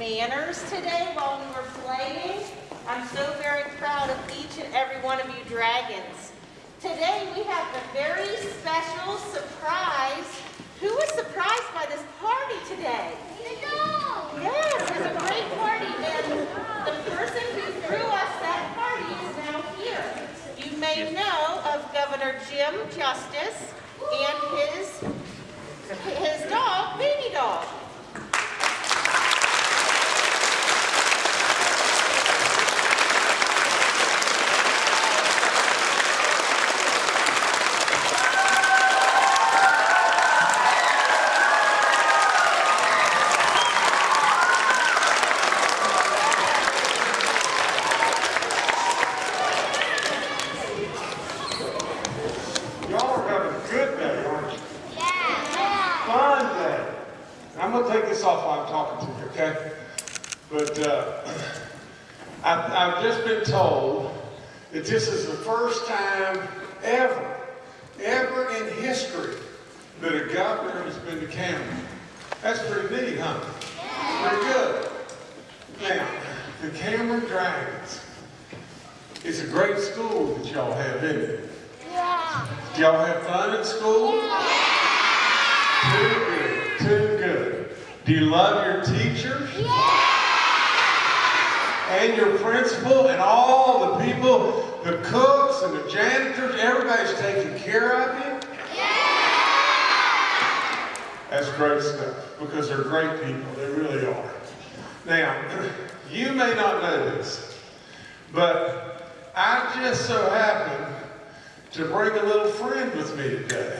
manners today while we were playing. I'm so very proud of each and every one of you dragons. Today we have a very special surprise. Who was surprised by this party today? Yes, it's a great party, and the person who threw us that party is now here. You may know of Governor Jim Justice and his, his dog, Baby Dog. Y'all are having a good day, aren't you? Fun day. I'm gonna take this off while I'm talking to you, okay? But uh, I've, I've just been told that this is the first time ever, ever in history that a governor has been to Cameron. That's pretty neat, huh? Pretty good. Now, the Cameron Dragons. It's a great school that y'all have, isn't it? Do y'all have fun in school? Too good, too good. Do you love your teachers? Yeah! And your principal and all the people, the cooks and the janitors, everybody's taking care of you? Yeah! That's great stuff because they're great people. They really are. Now, you may not know this, but I just so happen to bring a little friend with me today.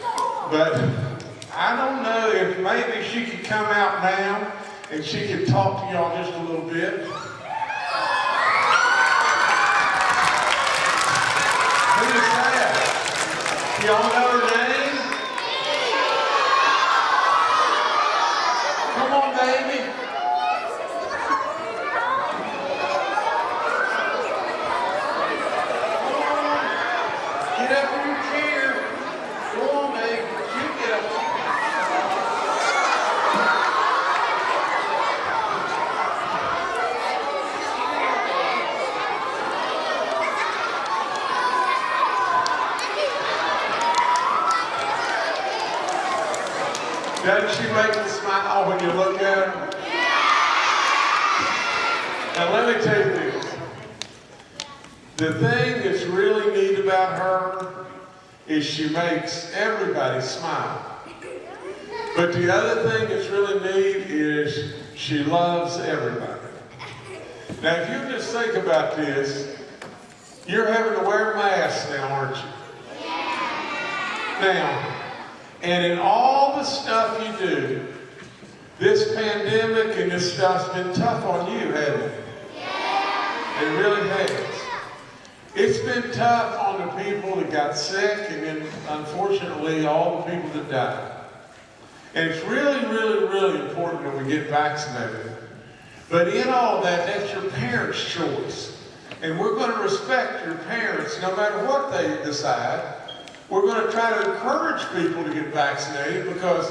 Oh, but I don't know if maybe she could come out now and she could talk to y'all just a little bit. Who is that? Y'all know her name? Come on, baby. Get up in your chair. Go on, baby. You get up. Doesn't she make you smile when you look at her? Now let me tell you this. The thing that's really neat about her is she makes everybody smile. But the other thing that's really neat is she loves everybody. Now if you just think about this, you're having to wear masks now, aren't you? Now, and in all the stuff you do, this pandemic and this stuff's been tough on you, hasn't it? It really has. It's been tough on the people that got sick and then unfortunately all the people that died. And it's really, really, really important that we get vaccinated. But in all that, that's your parents' choice. And we're going to respect your parents no matter what they decide. We're going to try to encourage people to get vaccinated because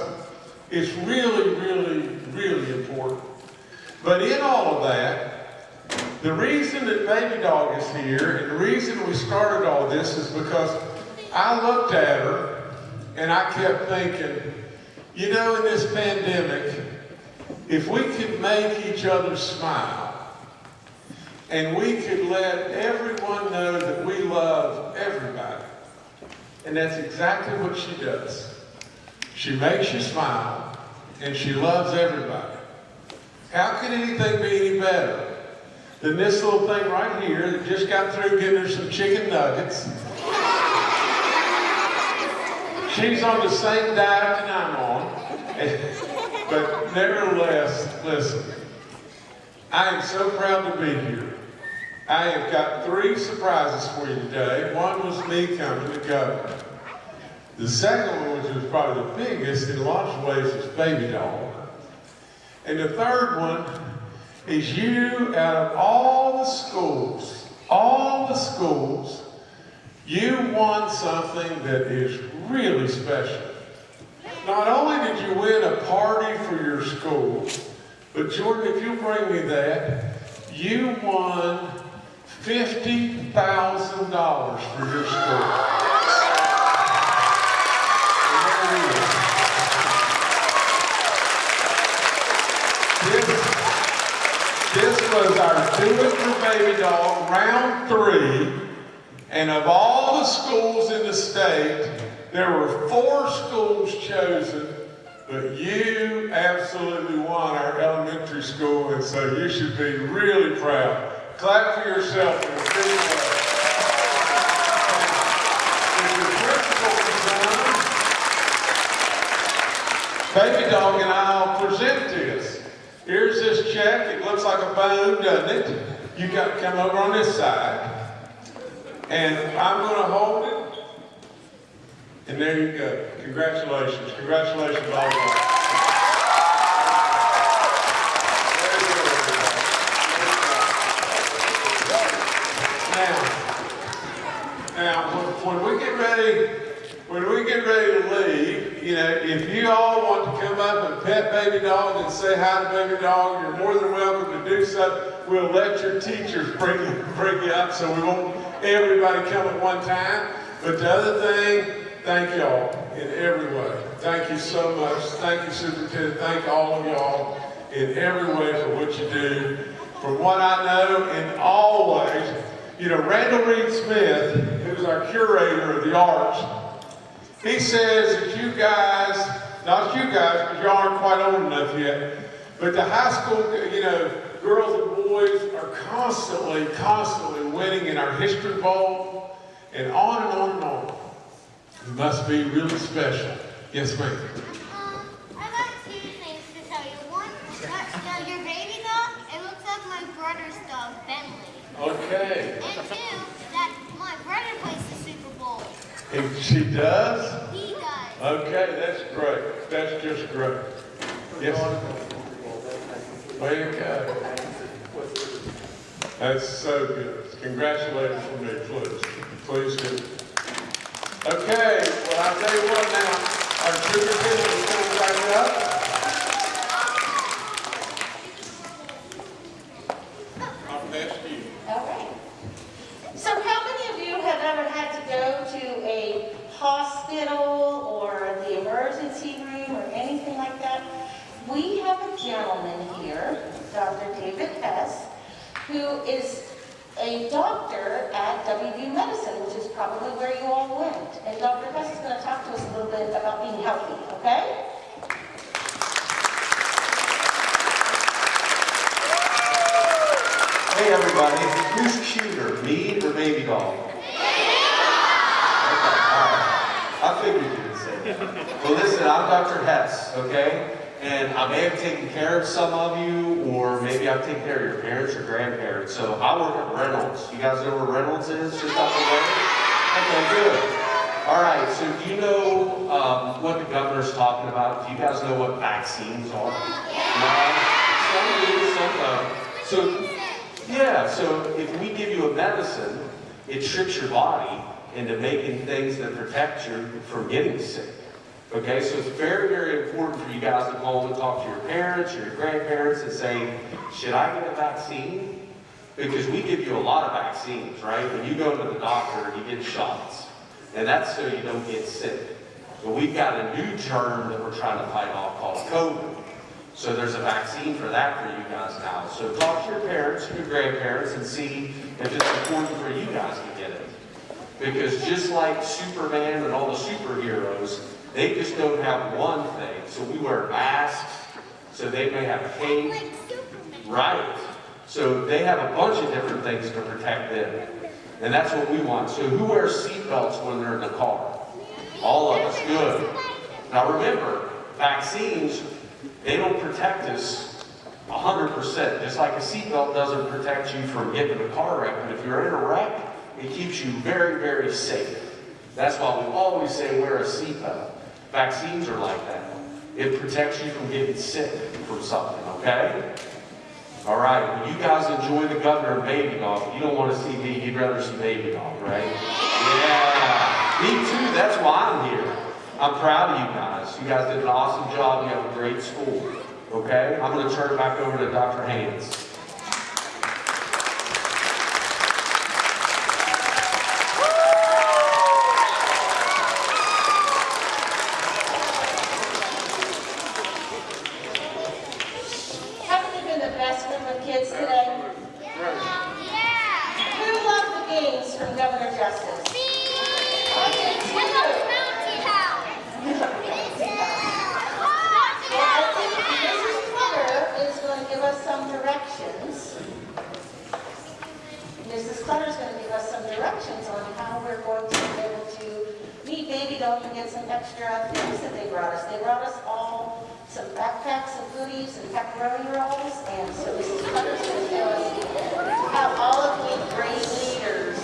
it's really, really, really important. But in all of that, the reason that Baby Dog is here and the reason we started all this is because I looked at her and I kept thinking, you know, in this pandemic, if we could make each other smile and we could let everyone know that we love everybody, and that's exactly what she does. She makes you smile and she loves everybody. How could anything be any better than this little thing right here that just got through getting her some chicken nuggets? She's on the same diet that I'm on. But nevertheless, listen, I am so proud to be here. I have got three surprises for you today. One was me coming to governor. The second one, which was probably the biggest in lots of ways, is Baby Dog. And the third one is you out of all the schools, all the schools, you won something that is really special. Not only did you win a party for your school, But Jordan, if you'll bring me that, you won $50,000 for your school. And there it is. This, this was our Do It for Baby Dog round three. And of all the schools in the state, there were four schools chosen, but you absolutely won our elementary school, and so you should be really proud. Clap for yourself in a big on, Baby Dog and I'll present this. Here's this check. It looks like a bone, doesn't it? You got to come over on this side. And I'm going to hold it. And there you go. Congratulations. Congratulations, all of you. Now, now, when we get ready, when we get ready to leave, you know, if you all want to come up and pet baby dog and say hi to baby dog, you're more than welcome to do so. We'll let your teachers bring you, bring you up so we won't everybody come at one time. But the other thing, thank y'all in every way. Thank you so much. Thank you, Superintendent. Thank all of y'all in every way for what you do. From what I know, and always, you know, Randall Reid-Smith, who's our curator of the arts, he says that you guys, not you guys, because y'all aren't quite old enough yet, but the high school, you know, girls and boys are constantly, constantly winning in our history bowl, and on and on and on. It must be really special. Yes, ma'am. Um, I got two things to tell you. One, that, uh, your baby dog, it looks like my brother's dog, Bentley. Okay. And two, that my brother plays the Super Bowl. And she does? He does. Okay, that's great. That's just great. Yes. Way to go. That's so good. Congratulations for me, please. Please do. Okay, well, I'll tell you what now, our superintendent is coming back up. I'll pass to you. All right. So how many of you have ever had to go to a hospital or the emergency room or anything like that? We have a gentleman here, Dr. David Hess, who is a doctor at WVU Medicine, which is probably where you all went. And Dr. Hess is going to talk to us a little bit about being healthy, okay? Hey everybody, who's cuter, me or baby doll? Okay, all right. I figured you would say that. Well listen, I'm Dr. Hess, okay? And I may have taken care of some of you, or maybe I've taken care of your parents or grandparents. So I work at Reynolds. You guys know where Reynolds is, just up the road? Okay, good. All right, so do you know um, what the governor's talking about? Do you guys know what vaccines are? No? Some do, some don't. So yeah, so if we give you a medicine, it tricks your body into making things that protect you from getting sick. Okay, so it's very, very important for you guys to call and talk to your parents or your grandparents and say, should I get a vaccine? Because we give you a lot of vaccines, right? When you go to the doctor, you get shots. And that's so you don't get sick. But we've got a new germ that we're trying to fight off called COVID. So there's a vaccine for that for you guys now. So talk to your parents, your grandparents, and see if it's important for you guys to get it. Because just like Superman and all the superheroes, they just don't have one thing. So we wear masks, so they may have cape. Right. So they have a bunch of different things to protect them. And that's what we want. So who wears seatbelts when they're in the car? All of us, good. Now remember, vaccines, they don't protect us 100%, just like a seatbelt doesn't protect you from getting in a car wreck, but if you're in a wreck, it keeps you very, very safe. That's why we always say wear a seatbelt. Vaccines are like that. It protects you from getting sick from something, okay? All right, you guys enjoy the governor baby dog. You don't want to see me, you'd rather see baby dog, right? Yeah, me too, that's why I'm here. I'm proud of you guys. You guys did an awesome job, you have a great school. Okay? I'm going to turn it back over to Dr. Haynes. Haven't you been the best group of kids today? Yeah. Who loved the games from Governor Justice? I did too. What about Mountain House? Well, I think Mrs. Clutter is going to give us some directions. Is going to give us some directions on how we're going to be able to meet Baby Dog and get some extra things that they brought us. They brought us all some backpacks of goodies and pepperoni rolls, and so Mrs. Clutter is going to tell us how all of you great leaders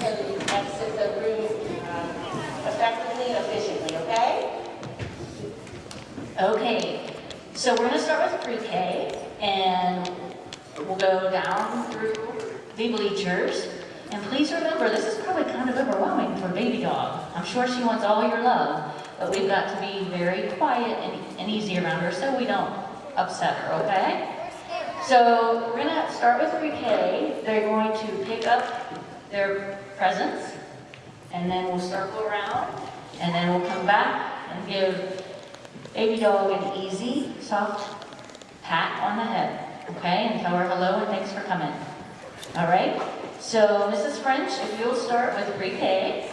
can exit the room um, effectively and efficiently, okay? Okay, so we're gonna start with pre-K, and we'll go down through the bleachers. And please remember, this is probably kind of overwhelming for baby dog. I'm sure she wants all your love, but we've got to be very quiet and, and easy around her so we don't upset her, okay? So we're gonna start with pre-K. They're going to pick up their presents, and then we'll circle around, and then we'll come back and give baby dog an easy, soft pat on the head, okay? And tell her hello and thanks for coming. All right? So, Mrs. French, if you'll start with pre-K.